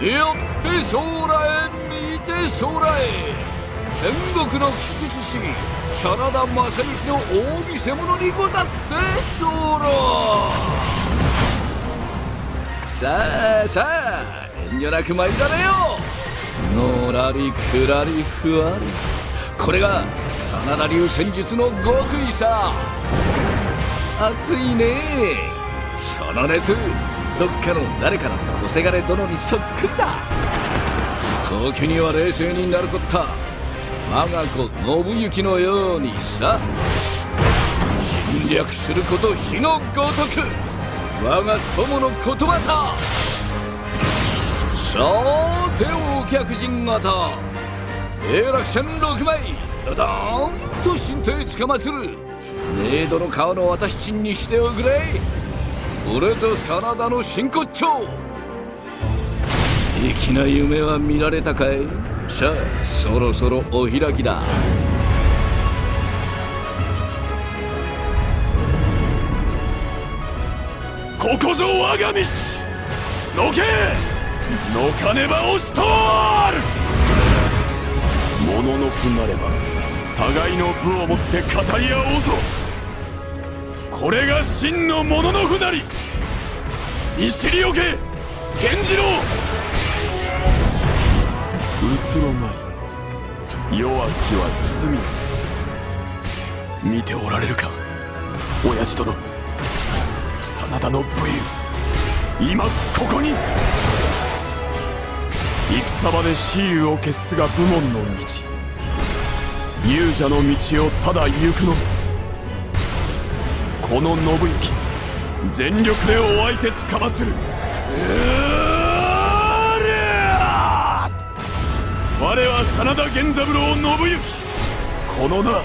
よって空へ見て空へ戦国の奇術師真田正幸の大見せ物にござって候さあさあ遠慮なく参られよ。のらりくらりふわり。これが真田流戦術の極意さ。熱いね。その熱。どっかの誰かの小せがれ殿にそっくりだ。時には冷静になるこった。我が子信行のようにさ。侵略すること火のごとく。我が友の言葉さ。さてお客人方。永楽戦6枚。ドドーンと神帝つかまつる。冥土の川の私ちんにしておくれ。これぞ真田の真骨頂。粋な夢は見られたかい？さあそろそろお開きだ。ここぞ我が道！のけ！のかねば押し通るもののくなれば互いの部をもって語り合おうぞ。これが真のもののふなり西里桶源次郎。うつろなり弱きは罪。見ておられるか親父殿。真田の武勇。今ここに。戦場で雌雄を決すが武門の道。勇者の道をただ行くのみこの信行全力でお相手つかまつる。我は真田源三郎信行。この名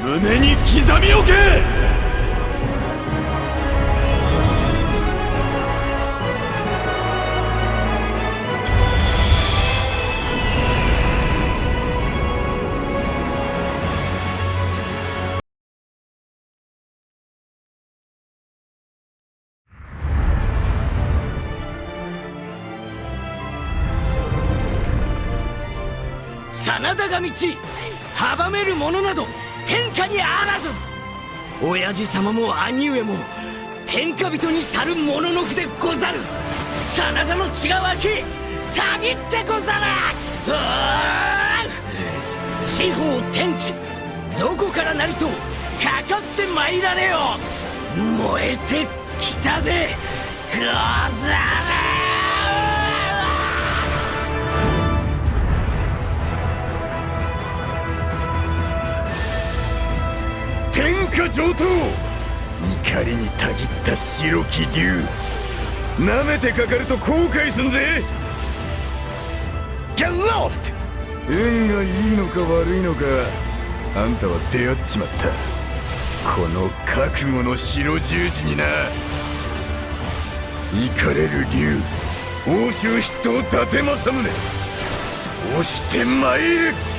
胸に刻みおけ真田が道阻める者など天下にあらず。親父様も兄上も天下人に足る者の筆ござる。真田の血が湧きたぎってござる地方天地どこからなりとかかって参られよ。燃えてきたぜ。ござる下上等。怒りにたぎった白き竜。舐めてかかると後悔すんぜ。Get lost! 運がいいのか悪いのか。あんたは出会っちまった。この覚悟の白十字にな。怒れる竜。欧州筆頭伊達政宗押して参る。